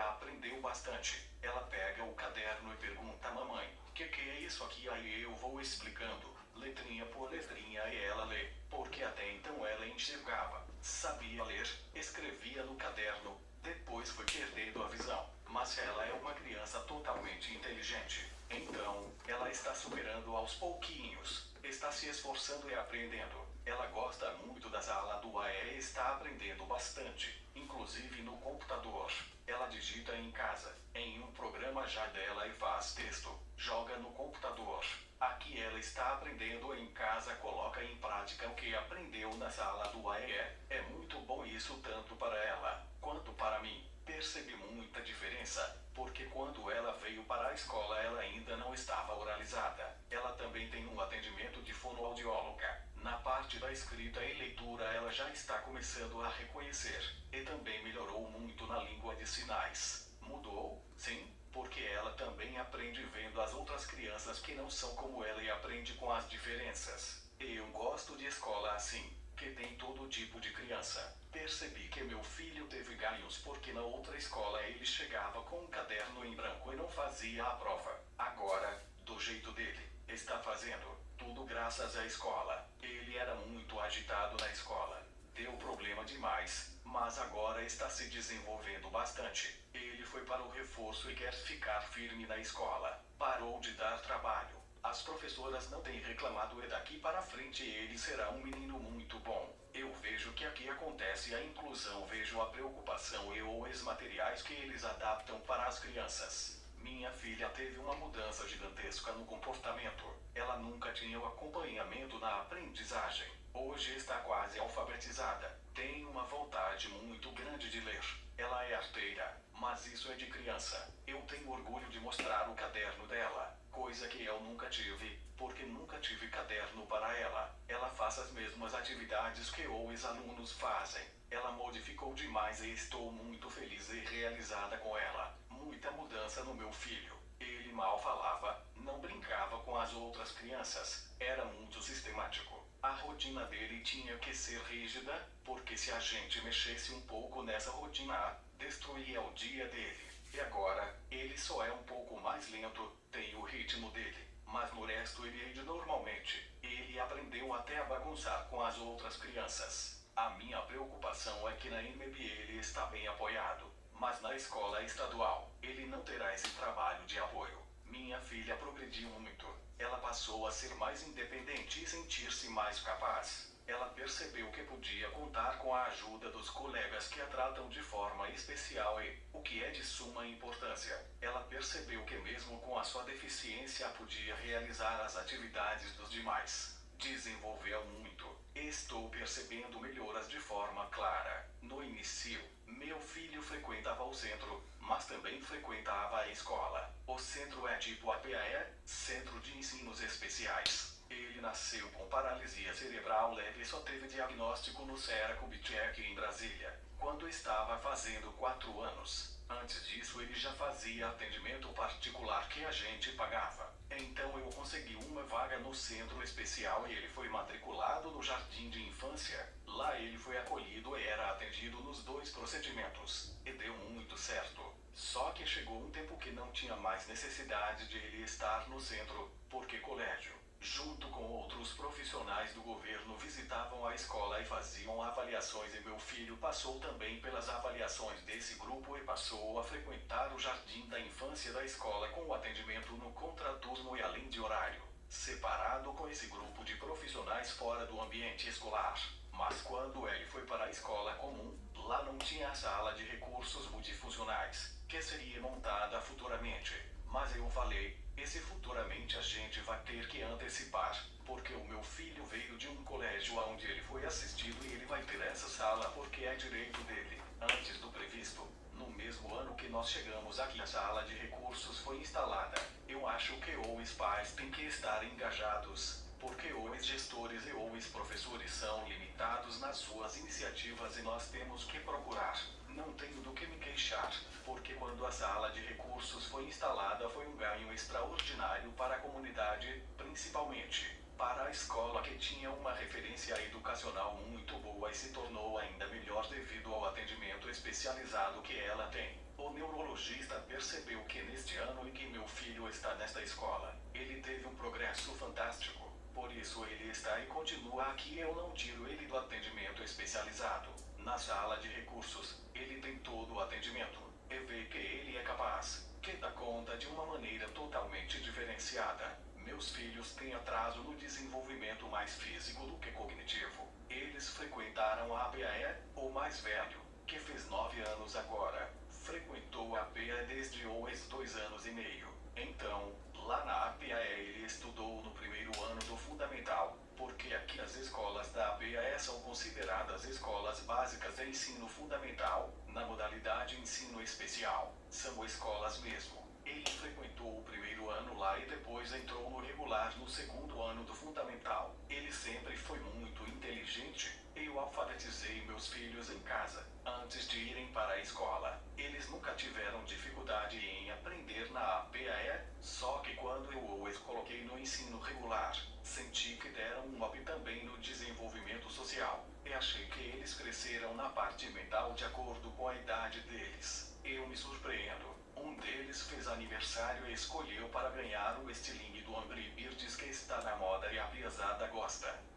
filha aprendeu bastante. Ela pega o caderno e pergunta mamãe: Que que é isso aqui? Aí eu vou explicando, letrinha por letrinha, e ela lê, porque até então ela enxergava, sabia ler, escrevia no caderno, depois foi perdendo a visão. Mas ela é uma criança totalmente inteligente. Então, ela está superando aos pouquinhos, está se esforçando e aprendendo. Ela gosta muito da sala do AE e está aprendendo bastante, inclusive no computador. Ela digita em casa, em um programa já dela e faz texto, joga no computador. Aqui ela está aprendendo em casa, coloca em prática o que aprendeu na sala do AE. É muito bom isso tanto para ela quanto para mim. Percebi muita diferença, porque quando ela veio para a escola ela ainda não estava oralizada. Ela também tem um atendimento de fonoaudióloga. Na parte da escrita e leitura ela já está começando a reconhecer, e também melhorou muito na língua de sinais. Mudou? Sim, porque ela também aprende vendo as outras crianças que não são como ela e aprende com as diferenças. Eu gosto de escola assim, que tem todo tipo de criança. Percebi que meu filho teve ganhos porque na outra escola ele chegava com um caderno em branco e não fazia a prova. Agora, do jeito dele, está fazendo tudo graças à escola. Ele era muito agitado na escola. Deu problema demais, mas agora está se desenvolvendo bastante. Ele foi para o reforço e quer ficar firme na escola. Parou de dar trabalho. As professoras não têm reclamado e daqui para frente ele será um menino muito bom. Eu vejo que aqui acontece a inclusão, vejo a preocupação e os materiais que eles adaptam para as crianças. Minha filha teve uma mudança gigantesca no comportamento. Ela nunca tinha o acompanhamento na aprendizagem. Hoje está quase alfabetizada. Tem uma vontade muito grande de ler. Ela é arteira, mas isso é de criança. Eu tenho orgulho de mostrar o caderno dela, coisa que eu nunca tive, porque nunca tive caderno para ela. Ela faz as mesmas atividades que os alunos fazem. Ela modificou demais e estou muito feliz e realizada com ela muita mudança no meu filho. Ele mal falava, não brincava com as outras crianças, era muito sistemático. A rotina dele tinha que ser rígida, porque se a gente mexesse um pouco nessa rotina, destruía o dia dele. E agora, ele só é um pouco mais lento, tem o ritmo dele, mas no resto ele age normalmente. Ele aprendeu até a bagunçar com as outras crianças. A minha preocupação é que na MB ele está bem apoiado mas na escola estadual, ele não terá esse de apoio. Minha filha progrediu muito. Ela passou a ser mais independente e sentir-se mais capaz. Ela percebeu que podia contar com a ajuda dos colegas que a tratam de forma especial e, o que é de suma importância, ela percebeu que mesmo com a sua deficiência podia realizar as atividades dos demais. Desenvolveu muito. Estou percebendo melhoras de forma clara. No início, filho frequentava o centro, mas também frequentava a escola. O centro é tipo APAE, Centro de Ensinos Especiais. Ele nasceu com paralisia cerebral leve e só teve diagnóstico no Sera Kubitschek em Brasília, quando estava fazendo 4 anos. Antes disso ele já fazia atendimento particular que a gente pagava. Então eu consegui uma vaga no centro especial e ele foi matriculado no jardim de infância. Lá ele foi acolhido nos dois procedimentos. E deu muito certo. Só que chegou um tempo que não tinha mais necessidade de ele estar no centro, porque colégio, junto com outros profissionais do governo, visitavam a escola e faziam avaliações. E meu filho passou também pelas avaliações desse grupo e passou a frequentar o jardim da infância da escola com o atendimento no contraturno e além de horário, separado com esse grupo de profissionais fora do ambiente escolar. Mas quando ele foi para a escola comum, lá não tinha a sala de recursos multifuncionais, que seria montada futuramente. Mas eu falei, esse futuramente a gente vai ter que antecipar, porque o meu filho veio de um colégio onde ele foi assistido e ele vai ter essa sala porque é direito dele. Antes do previsto, no mesmo ano que nós chegamos aqui a sala de recursos foi instalada. Eu acho que os pais têm que estar engajados porque os gestores e os professores são limitados nas suas iniciativas e nós temos que procurar. Não tenho do que me queixar, porque quando a sala de recursos foi instalada foi um ganho extraordinário para a comunidade, principalmente para a escola que tinha uma referência educacional muito boa e se tornou ainda melhor devido ao atendimento especializado que ela tem. O neurologista percebeu que neste ano em que meu filho está nesta escola, ele teve um progresso fantástico. Por isso ele está e continua aqui. Eu não tiro ele do atendimento especializado. Na sala de recursos, ele tem todo o atendimento. E vê que ele é capaz, que dá conta de uma maneira totalmente diferenciada. Meus filhos têm atraso no desenvolvimento mais físico do que cognitivo. Eles frequentaram a ABAE, o mais velho, que fez nove anos agora. Frequentou a ABAE desde os dois anos e meio. Então, lá na ABAE ele estudou no primeiro ano do fundamental, porque aqui as escolas da ABAE são consideradas escolas básicas de ensino fundamental, na modalidade ensino especial. São escolas mesmo. Ele frequentou o primeiro ano lá e depois entrou no regular no segundo ano do fundamental. Ele sempre foi muito inteligente. Eu alfabetizei meus filhos em casa, antes de irem para a escola. Eles nunca tiveram dificuldade em aprender na APAE, só que quando eu os coloquei no ensino regular, senti que deram um up também no desenvolvimento social. E achei que eles cresceram na parte mental de acordo com a idade deles. Eu me surpreendo. Um deles fez aniversário e escolheu para ganhar o estilingue do Angry Birds que está na moda e a piazada gosta.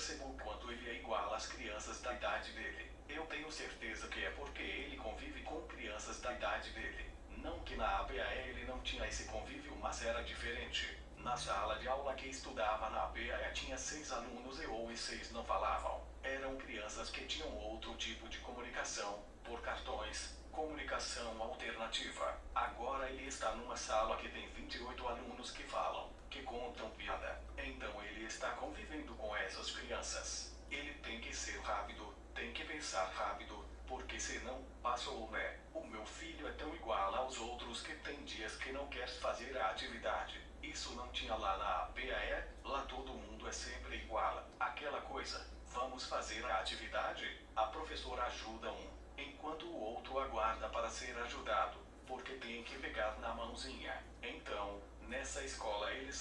Percebo o quanto ele é igual às crianças da idade dele. Eu tenho certeza que é porque ele convive com crianças da idade dele. Não que na APAE ele não tinha esse convívio, mas era diferente. Na sala de aula que estudava na APAE tinha seis alunos e ou os seis não falavam. Eram crianças que tinham outro tipo de comunicação, por cartões, comunicação alternativa. Agora ele está numa sala que tem 28 alunos que falam, que contam piada. Então ele está convivendo com essas crianças. Ele tem que ser rápido, tem que pensar rápido, porque senão, passou né? O meu filho é tão igual aos outros que tem dias que não quer fazer a atividade. Isso não tinha lá na APAE, lá todo mundo é sempre igual. Aquela coisa, vamos fazer a atividade? A professora ajuda um, enquanto o outro aguarda para ser ajudado, porque tem que pegar na mãozinha. Então, nessa escola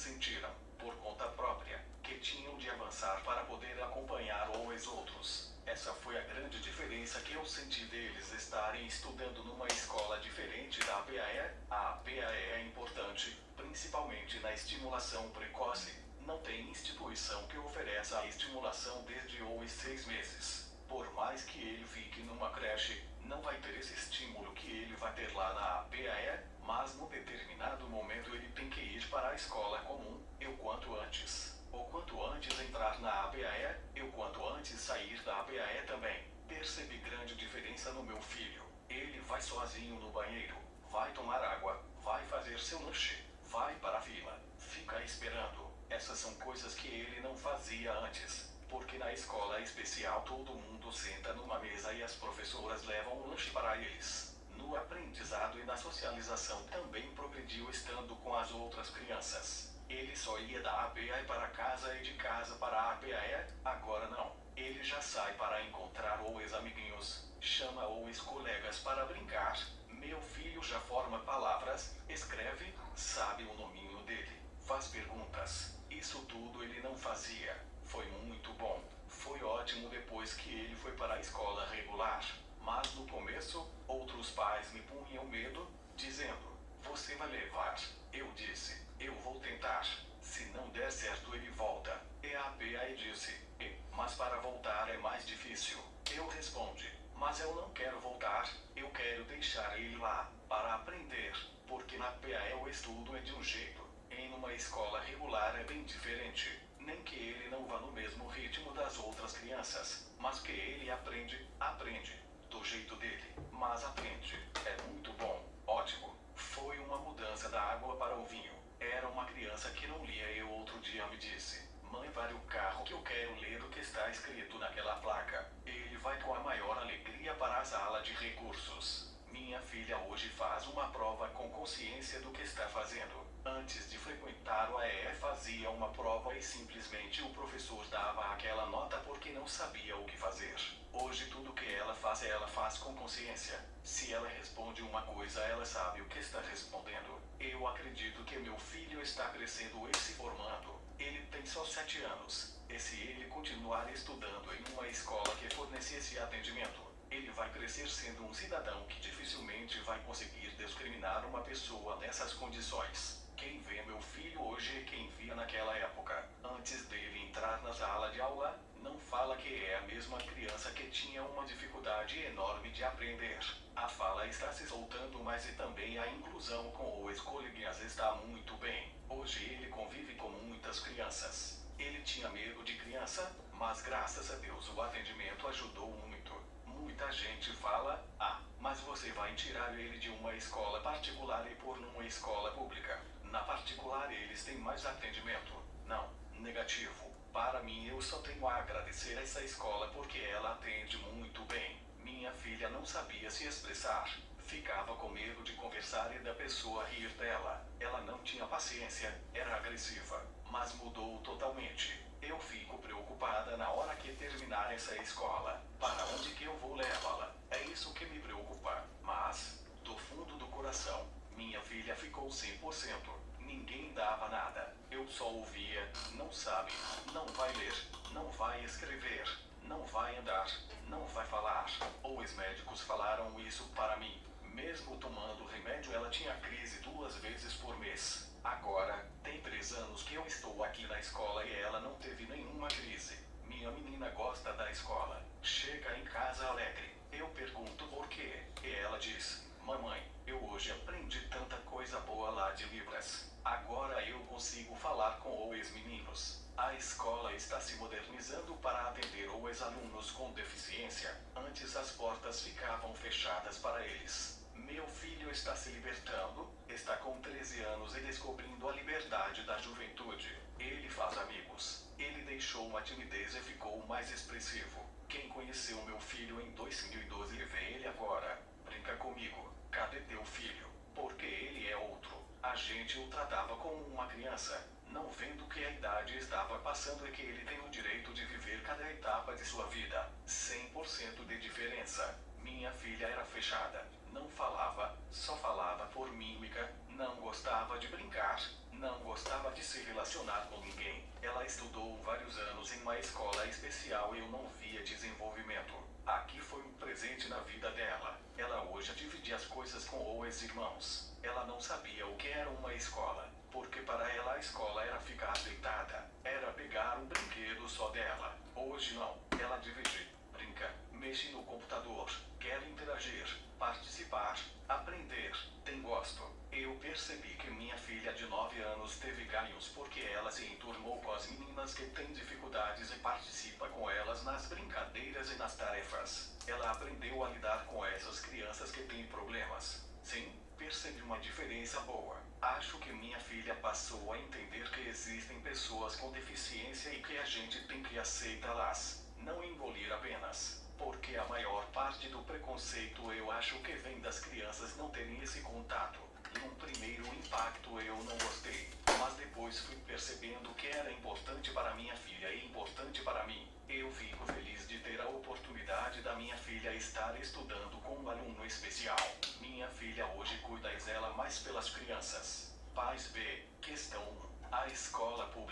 sentiram, por conta própria, que tinham de avançar para poder acompanhar os outros. Essa foi a grande diferença que eu senti deles estarem estudando numa escola diferente da APAE. A APAE é importante, principalmente na estimulação precoce. Não tem instituição que ofereça a estimulação desde os seis meses. Por mais que ele fique numa creche, não vai ter esse estímulo que ele vai ter lá na APAE, mas num determinado momento ele tem que ir para a escola comum, e o quanto antes. O quanto antes entrar na APAE, e o quanto antes sair da APAE também. Percebi grande diferença no meu filho. Ele vai sozinho no banheiro, vai tomar água, vai fazer seu lanche, vai para a fila, fica esperando. Essas são coisas que ele não fazia antes porque na escola especial todo mundo senta numa mesa e as professoras levam um lanche para eles. No aprendizado e na socialização também progrediu estando com as outras crianças. Ele só ia da APAE para casa e de casa para a APAE, agora não. Ele já sai para encontrar os amiguinhos, chama os colegas para brincar. Meu filho já forma palavras, escreve, sabe o nominho dele, faz perguntas. Isso tudo ele não fazia. Foi muito bom. Foi ótimo depois que ele foi para a escola regular. Mas no começo, outros pais me punham medo, dizendo: Você vai levar. Eu disse: Eu vou tentar. Se não der certo, ele volta. E a PA disse: e, Mas para voltar é mais difícil. Eu respondi: Mas eu não quero voltar. Eu quero deixar ele lá, para aprender. Porque na PA o estudo é de um jeito. Em uma escola regular é bem diferente nem que ele não vá no mesmo ritmo das outras crianças, mas que ele aprende, aprende, do jeito dele, mas aprende. É muito bom, ótimo. Foi uma mudança da água para o vinho. Era uma criança que não lia e outro dia me disse: Mãe, vale o carro que eu quero ler o que está escrito naquela placa. Ele vai com a maior alegria para a sala de recursos. Minha filha hoje faz uma prova com consciência do que está fazendo. Antes de frequentar o AE fazia uma prova e simplesmente o professor dava aquela nota porque não sabia o que fazer. Hoje tudo que ela faz ela faz com consciência. Se ela responde uma coisa ela sabe o que está respondendo. Eu acredito que meu filho está crescendo e se formando. Ele tem só sete anos. E se ele continuar estudando em uma escola que fornece esse atendimento, ele vai crescer sendo um cidadão que dificilmente vai conseguir discriminar uma pessoa nessas condições. Quem vê meu filho hoje é quem via naquela época. Antes dele entrar na sala de aula, não fala que é a mesma criança que tinha uma dificuldade enorme de aprender. A fala está se soltando, mas e também a inclusão com o escolhinhas está muito bem. Hoje ele convive com muitas crianças. Ele tinha medo de criança, mas graças a Deus o atendimento ajudou muito. Muita gente fala, ah, mas você vai tirar ele de uma escola particular e pôr numa escola pública. Na particular eles têm mais atendimento. Não, negativo. Para mim eu só tenho a agradecer essa escola porque ela atende muito bem. Minha filha não sabia se expressar. Ficava com medo de conversar e da pessoa rir dela. Ela não tinha paciência, era agressiva, mas mudou totalmente. Eu fico preocupada na hora que terminar essa escola. Para onde que eu vou levá-la? É isso que me preocupa. Mas, do fundo do coração, filha ficou 100%. Ninguém dava nada. Eu só ouvia, não sabe, não vai ler, não vai escrever, não vai andar, não vai falar. Ou os médicos falaram isso para mim. Mesmo tomando remédio, ela tinha crise duas vezes por mês. Agora, tem três anos que eu estou aqui na escola e ela não teve nenhuma crise. Minha menina gosta da escola. Chega em casa alegre. Eu pergunto por quê. E ela diz: Mamãe, eu hoje aprendi tanta coisa boa lá de Libras. Agora eu consigo falar com os meninos. A escola está se modernizando para atender os alunos com deficiência. Antes as portas ficavam fechadas para eles. Meu filho está se libertando, está com 13 anos e descobrindo a liberdade da juventude. Ele faz amigos. Ele deixou uma timidez e ficou mais expressivo. Quem conheceu meu filho em 2012 e vê ele agora, brinca comigo. Cadê teu filho? Porque ele é outro. A gente o tratava como uma criança, não vendo que a idade estava passando e que ele tem o direito de viver cada etapa de sua vida. 100% de diferença. Minha filha era fechada, não falava, só falava por mímica, não gostava de brincar, não gostava de se relacionar com ninguém. Ela estudou vários anos em uma escola especial e eu não via desenvolvimento. Aqui foi um presente na vida dela. Ela hoje divide as coisas com os irmãos. Ela não sabia o que era uma escola, porque para ela a escola era ficar deitada, era pegar um brinquedo só dela. Hoje não, ela divide, brinca, mexe no computador, quer interagir, participar, aprender, tem gosto. Eu percebi que minha filha de 9 anos teve ganhos porque ela se enturmou com as meninas que têm dificuldades e participa com elas nas brincadeiras e nas tarefas. Diferença boa. Acho que minha filha passou a entender que existem pessoas com deficiência e que a gente tem que aceitá-las, não engolir apenas. Porque a maior parte do preconceito eu acho que vem das crianças não terem esse contato. Num primeiro impacto eu não gostei, mas depois fui percebendo que era importante para minha filha e importante para mim. Eu fico feliz de ter a oportunidade da minha filha estar estudando com um aluno especial. Minha filha hoje cuida e mais pelas crianças. Pais B. Questão 1. A escola pública